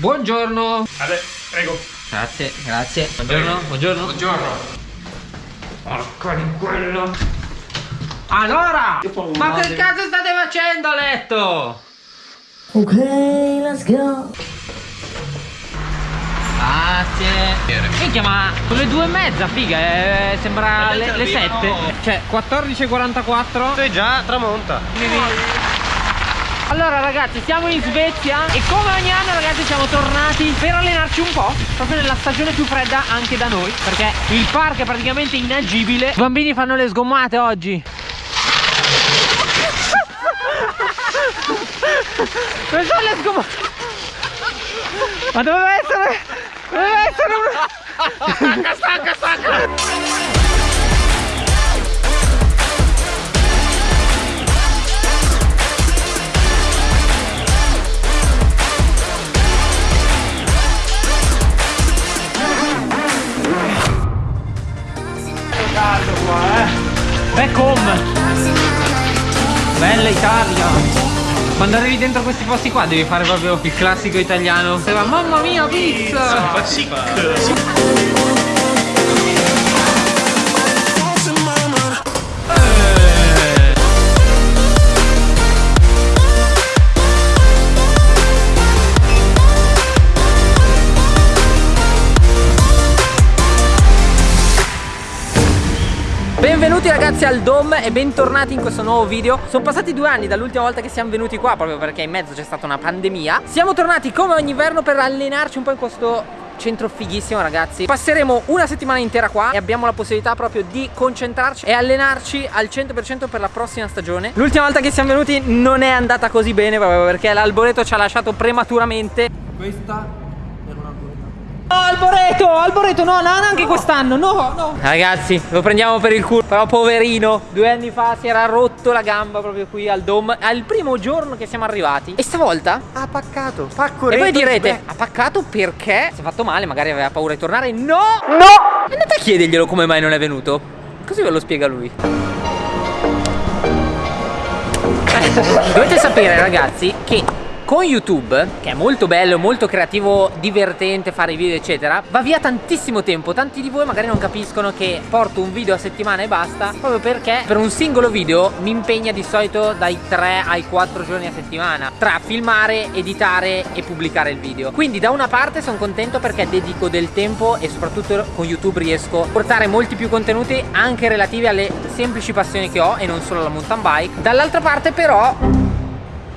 Buongiorno. Ale, prego. Grazie, grazie. Buongiorno, buongiorno. Buongiorno. Porca di quello. Allora, ma che cazzo state facendo a letto? Ok, let's go. Grazie. Minchia, ma sono le due e mezza, figa, eh, sembra le, le sette. Cioè, 14.44. Sei già tramonta. Allora ragazzi siamo in Svezia e come ogni anno ragazzi siamo tornati per allenarci un po' Proprio nella stagione più fredda anche da noi Perché il parco è praticamente inagibile I bambini fanno le sgommate oggi Dove sono le sgommate? Ma doveva essere... Doveva essere una... Stacca, stacca, stacca. Quando arrivi dentro questi posti qua devi fare proprio il classico italiano. Se va, mamma mia, pizza! Fa sick. Ragazzi al Dom e bentornati in questo nuovo video. Sono passati due anni dall'ultima volta che siamo venuti qua Proprio perché in mezzo c'è stata una pandemia. Siamo tornati come ogni inverno per allenarci un po' in questo centro fighissimo ragazzi. Passeremo una settimana intera qua e abbiamo la possibilità proprio di concentrarci e allenarci al 100% per la prossima stagione. L'ultima volta che siamo venuti non è andata così bene proprio perché l'alboreto ci ha lasciato prematuramente. Questa No, Alboreto, Alboreto, no, no, neanche quest'anno, no, no. Ragazzi, lo prendiamo per il culo. Però poverino, due anni fa si era rotto la gamba proprio qui al Dom. Al primo giorno che siamo arrivati. E stavolta ha paccato. Pacco E voi direte, ha paccato perché si è fatto male, magari aveva paura di tornare. No, no. Andate a chiederglielo come mai non è venuto. Così ve lo spiega lui. Dovete sapere ragazzi che con YouTube, che è molto bello, molto creativo, divertente fare video eccetera, va via tantissimo tempo. Tanti di voi magari non capiscono che porto un video a settimana e basta, proprio perché per un singolo video mi impegna di solito dai 3 ai 4 giorni a settimana, tra filmare, editare e pubblicare il video. Quindi da una parte sono contento perché dedico del tempo e soprattutto con YouTube riesco a portare molti più contenuti anche relativi alle semplici passioni che ho e non solo alla mountain bike. Dall'altra parte però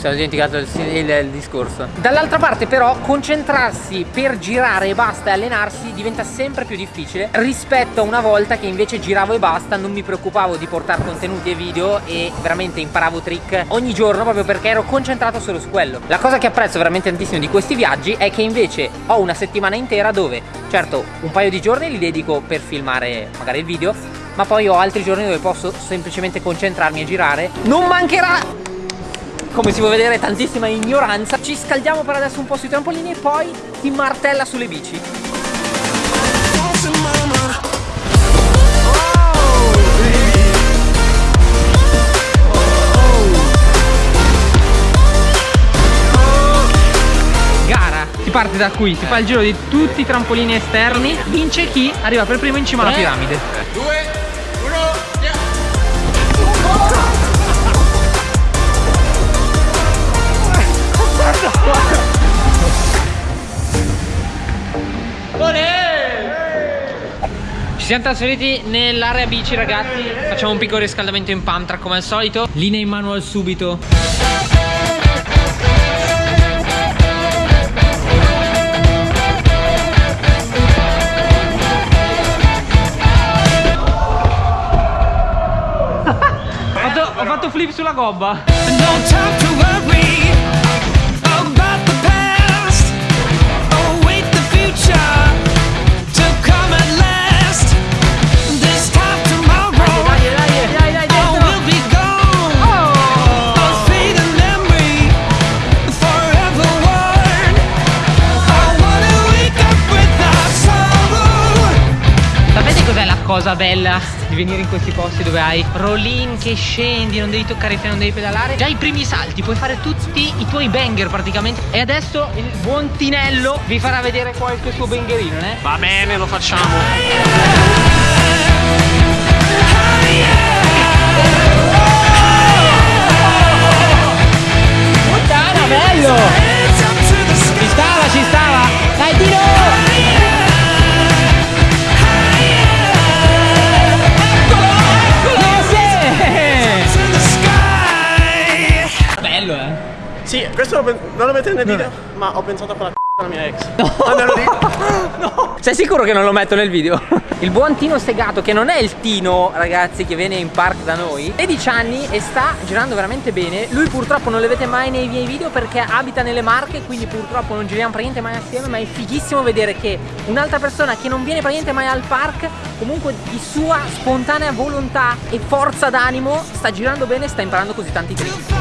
sono dimenticato il, il, il discorso. Dall'altra parte però concentrarsi per girare e basta e allenarsi diventa sempre più difficile Rispetto a una volta che invece giravo e basta Non mi preoccupavo di portare contenuti e video E veramente imparavo trick ogni giorno proprio perché ero concentrato solo su quello. La cosa che apprezzo veramente tantissimo di questi viaggi È che invece ho una settimana intera dove Certo un paio di giorni li dedico per filmare magari il video ma poi ho altri giorni dove posso semplicemente concentrarmi e girare. Non mancherà come si può vedere tantissima ignoranza. Ci scaldiamo per adesso un po' sui trampolini e poi si martella sulle bici. Gara, si parte da qui, si fa il giro di tutti i trampolini esterni. Vince chi arriva per primo in cima alla piramide Ci siamo trasferiti nell'area bici ragazzi. Facciamo un piccolo riscaldamento in track come al solito. Linea in manual subito. Ho fatto, flip sulla gobba cosa bella di venire in questi posti dove hai rollin che scendi, non devi toccare i freni, non devi pedalare. Già i primi salti, puoi fare tutti i tuoi banger praticamente. E adesso il buon Tinello vi farà vedere qualche suo bangerino, eh? Va bene, lo facciamo. Puttana, bello! Questo non lo mettete nel video, ma ho pensato a quella c***a mia ex. Ah, me lo dico? Sei sicuro che non lo metto nel video? Il buon Tino Segato, che non è il Tino, ragazzi, che viene in park da noi 16 anni e sta girando veramente bene Lui purtroppo non le vede mai nei miei video perché abita nelle Marche Quindi purtroppo non giriamo praticamente mai assieme Ma è fighissimo vedere che un'altra persona che non viene praticamente mai al park Comunque di sua spontanea volontà e forza d'animo Sta girando bene e sta imparando così tanti trick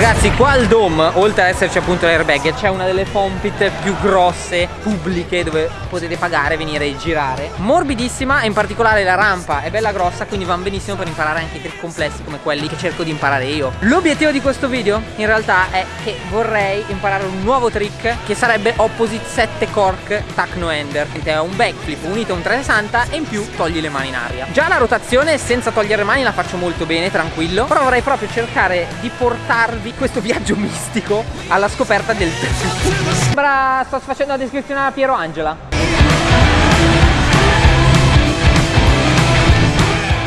Ragazzi qua al Dome oltre ad esserci appunto l'airbag c'è una delle foam pit più grosse pubbliche dove potete pagare venire e girare. Morbidissima e in particolare la rampa è bella grossa quindi va benissimo per imparare anche trick complessi come quelli che cerco di imparare io. L'obiettivo di questo video in realtà è che vorrei imparare un nuovo trick che sarebbe Opposite 7 Cork Tuck No Ender È un backflip unito a un 360 e in più togli le mani in aria. Già la rotazione senza togliere le mani la faccio molto bene tranquillo Però vorrei proprio cercare di portarvi questo viaggio mistico alla scoperta del Sembra sto facendo la descrizione a Piero Angela.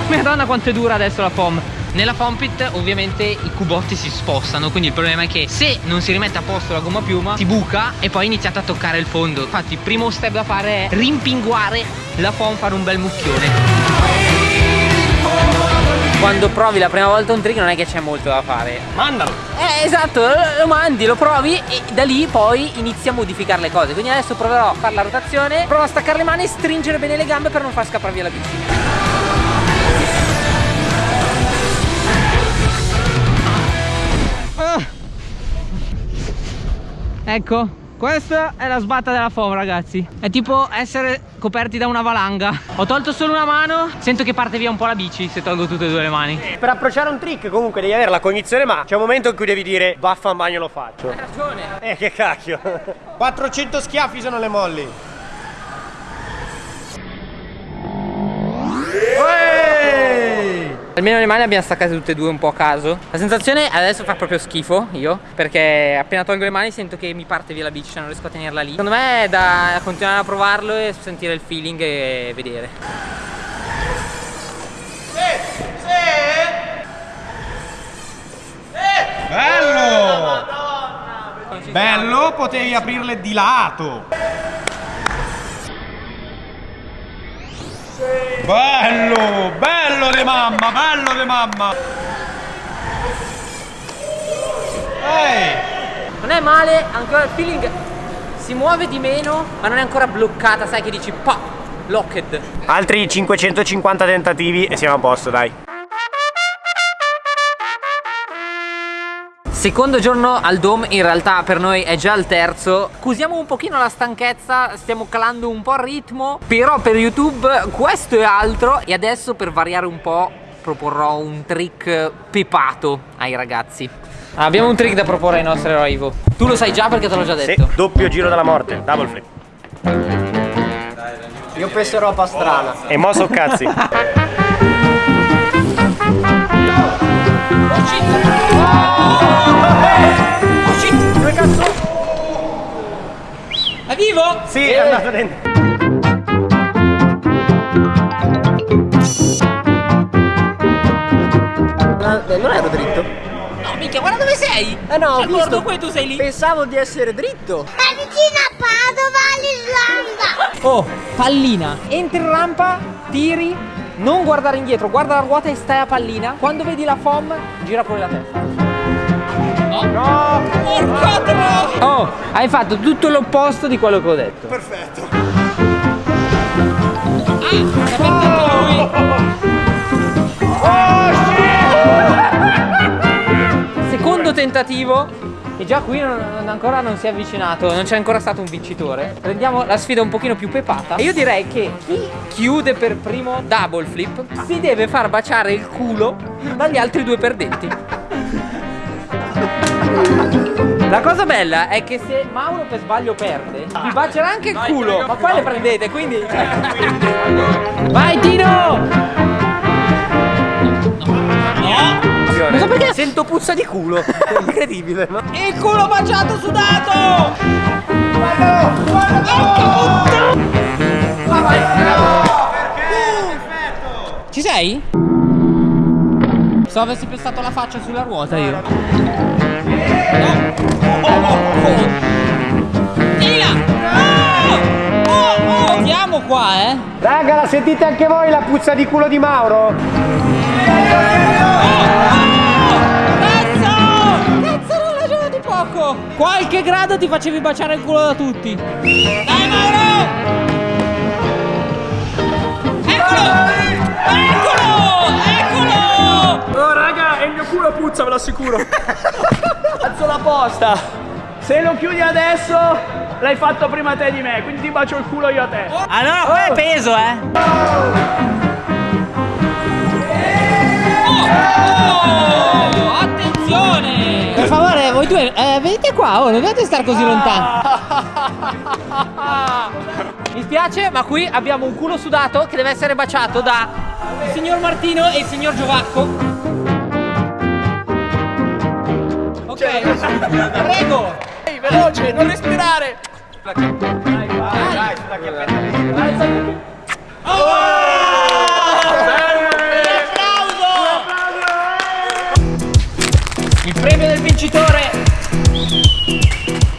Madonna quanto è dura adesso la foam nella foam pit ovviamente i cubotti si spostano Quindi il problema è che se non si rimette a posto la gomma piuma Si buca e poi iniziate a toccare il fondo. Infatti il primo step da fare è rimpinguare la foam Fare un bel mucchione quando provi la prima volta un trick non è che c'è molto da fare Mandalo. Eh esatto, lo mandi, lo provi e da lì poi inizi a modificare le cose Quindi adesso proverò a fare la rotazione Provo a staccare le mani e stringere bene le gambe per non far scappare via la bici Ah. Ecco, questa è la sbatta della foam ragazzi È tipo essere coperti da una valanga Ho tolto solo una mano Sento che parte via un po' la bici se tolgo tutte e due le mani Per approcciare un trick comunque devi avere la cognizione ma c'è un momento in cui devi dire vaffa in bagno lo faccio. Hai ragione Eh che cacchio. 400 schiaffi sono le molli. Almeno le mani le abbiamo staccate tutte e due un po' a caso. La sensazione adesso fa proprio schifo io Perché appena tolgo le mani sento che mi parte via la bici Cioè non riesco a tenerla lì. Secondo me è da continuare a provarlo e sentire il feeling e vedere. Bello! Bello, potevi aprirle di lato. Bello, bello di mamma, bello di mamma. Ehi! Non è male, ancora il feeling si muove di meno Ma non è ancora bloccata, sai che dici pa, locked Altri 550 tentativi e siamo a posto, dai. Secondo giorno al Dome, in realtà per noi è già il terzo Scusiamo un pochino la stanchezza, stiamo calando un po' il ritmo Però per YouTube questo è altro E adesso per variare un po' proporrò un trick pepato ai ragazzi Abbiamo un trick da proporre ai nostri eroi Ivo Tu lo sai già perché te l'ho già Sì, detto doppio giro della morte, double flip. Io penso roba strana. E mo so cazzi. È vivo? Sì, è andato dentro. Non ero dritto. No, minchia, guarda dove sei! Eh no, ho Cioè, visto. guarda qui tu sei lì Pensavo di essere dritto. È vicino a Padova, l'Islanda. Oh, pallina Entri in rampa, tiri Non guardare indietro, guarda la ruota e stai a pallina Quando vedi la foam, gira fuori la testa No! No! Porca troia! Oh, hai fatto tutto l'opposto di quello che ho detto Perfetto. Secondo tentativo E già qui non- non- ancora non si è avvicinato, non c'è ancora stato un vincitore. Prendiamo la sfida un pochino più pepata. E io direi che chi chiude per primo double flip si deve far baciare il culo dagli altri due perdenti. La cosa bella è che se Mauro per sbaglio perde, vi bacerà anche il culo, ma poi le prendete, quindi. Vai Tino! Non so perché Sento puzza di culo. Incredibile, no? il culo baciato sudato! Ci sei? Se avessi pestato la faccia sulla ruota io. No! Sentite anche voi la puzza di culo di Mauro? Cazzo! Cazzo, non l'avevo di poco! Qualche grado ti facevi baciare il culo da tutti. Dai Mauro! Eccolo! Eccolo! Eccolo! Oh raga, è il mio culo puzza, ve lo assicuro. Alzo la posta. Se lo chiudi adesso, l'hai fatto prima te di me, quindi ti bacio il culo io a te. Allora poi è peso, eh! Oh, attenzione! Per favore, voi due, eh, venite qua, oh, non dovete stare così lontani. Mi spiace, ma qui abbiamo un culo sudato che deve essere baciato da il signor Martino e il signor Giovacco. Ok, prego! Veloce, non respirare.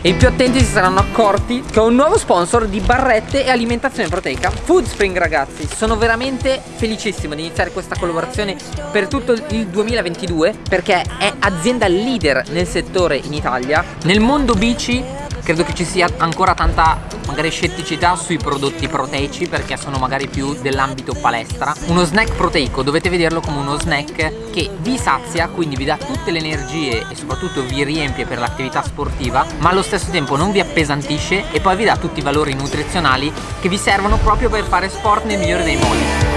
E i più attenti si saranno accorti che ho un nuovo sponsor di barrette e alimentazione proteica. Foodspring ragazzi. Sono veramente felicissimo di iniziare questa collaborazione per tutto il 2022 Perché è azienda leader nel settore in Italia. Nel mondo bici credo che ci sia ancora tanta magari scetticità sui prodotti proteici perché sono magari più dell'ambito palestra. Uno snack proteico dovete vederlo come uno snack che vi sazia, quindi vi dà tutte le energie e soprattutto vi riempie per l'attività sportiva, ma allo stesso tempo non vi appesantisce e poi vi dà tutti i valori nutrizionali che vi servono proprio per fare sport nel migliore dei modi.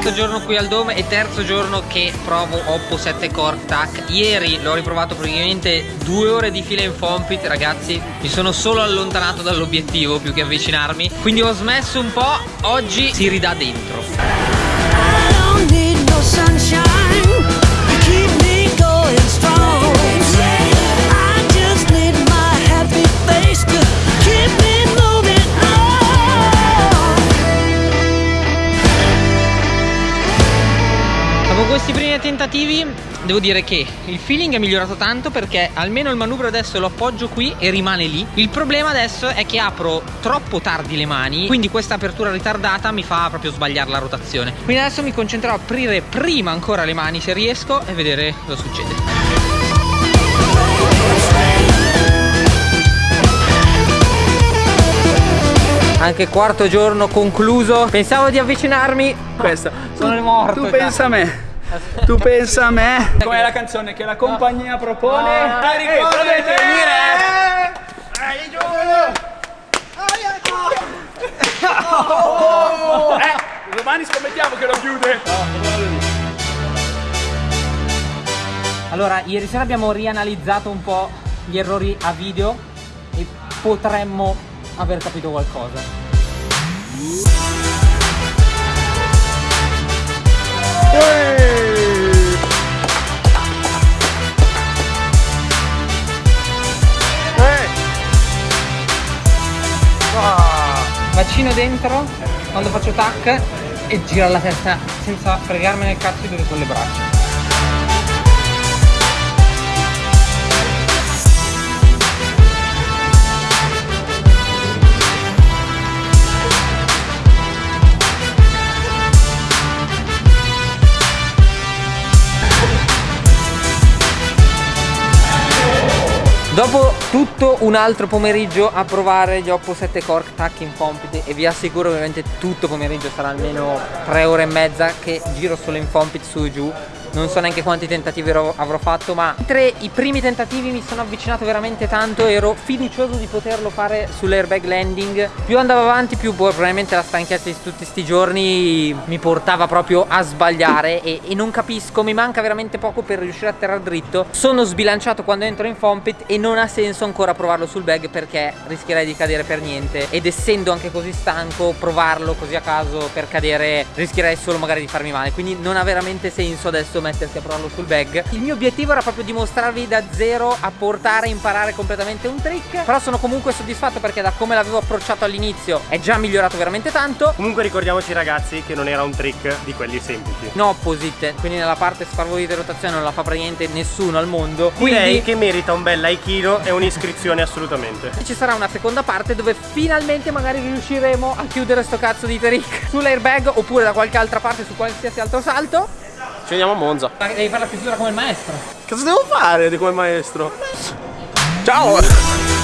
Quarto giorno qui al Dome e terzo giorno che provo Oppo 7 Core TAC Ieri l'ho riprovato praticamente due ore di fila in Fompit Ragazzi. Mi sono solo allontanato dall'obiettivo più che avvicinarmi. Quindi ho smesso un po' Oggi si ridà dentro questi primi tentativi devo dire che il feeling è migliorato tanto perché almeno il manubrio adesso lo appoggio qui e rimane lì. Il problema adesso è che apro troppo tardi le mani, quindi questa apertura ritardata mi fa proprio sbagliare la rotazione. Quindi adesso mi concentrerò a aprire prima ancora le mani se riesco e vedere cosa succede. Anche quarto giorno concluso. Pensavo di avvicinarmi. Questa. Sono morto. Tu pensa a me. Tu pensa a me. Com'è la canzone che la compagnia propone? No, Dai, ricordate di giù. Eh, domani scommettiamo che lo chiude. Allora, ieri sera abbiamo rianalizzato un po' gli errori a video e potremmo aver capito qualcosa. Bacino dentro quando faccio tac e gira la testa senza fregarmene il cazzo dove sono le braccia. Dopo tutto un altro pomeriggio a provare gli Oppo 7 Core Tac in Fompit e vi assicuro ovviamente tutto pomeriggio sarà almeno 3 ore e mezza che giro solo in Fompit su e giù non so neanche quanti tentativi avrò fatto ma mentre i primi tentativi mi sono avvicinato veramente tanto ero fiducioso di poterlo fare sull'airbag landing. Più andavo avanti più boh, probabilmente la stanchezza di tutti sti giorni mi portava proprio a sbagliare e, e non capisco mi manca veramente poco per riuscire a atterrare dritto. Sono sbilanciato quando entro in foam pit e non ha senso ancora provarlo sul bag perché rischierei di cadere per niente. Ed essendo anche così stanco provarlo così a caso per cadere rischierei solo magari di farmi male. Quindi non ha veramente senso adesso mettersi a provarlo sul bag. Il mio obiettivo era proprio dimostrarvi da zero a portare e imparare completamente un trick però sono comunque soddisfatto perché da come l'avevo approcciato all'inizio è già migliorato veramente tanto. Comunque ricordiamoci ragazzi che non era un trick di quelli semplici. no opposite. Quindi nella parte sfarvoli di rotazione non la fa praticamente nessuno al mondo. Direi quindi che merita un bel aikido e un'iscrizione assolutamente. ci sarà una seconda parte dove finalmente magari riusciremo a chiudere sto cazzo di trick sull'airbag oppure da qualche altra parte su qualsiasi altro salto Ci vediamo a Monza. devi fare la chiusura come il maestro Cosa devo fare di quel maestro? Ciao!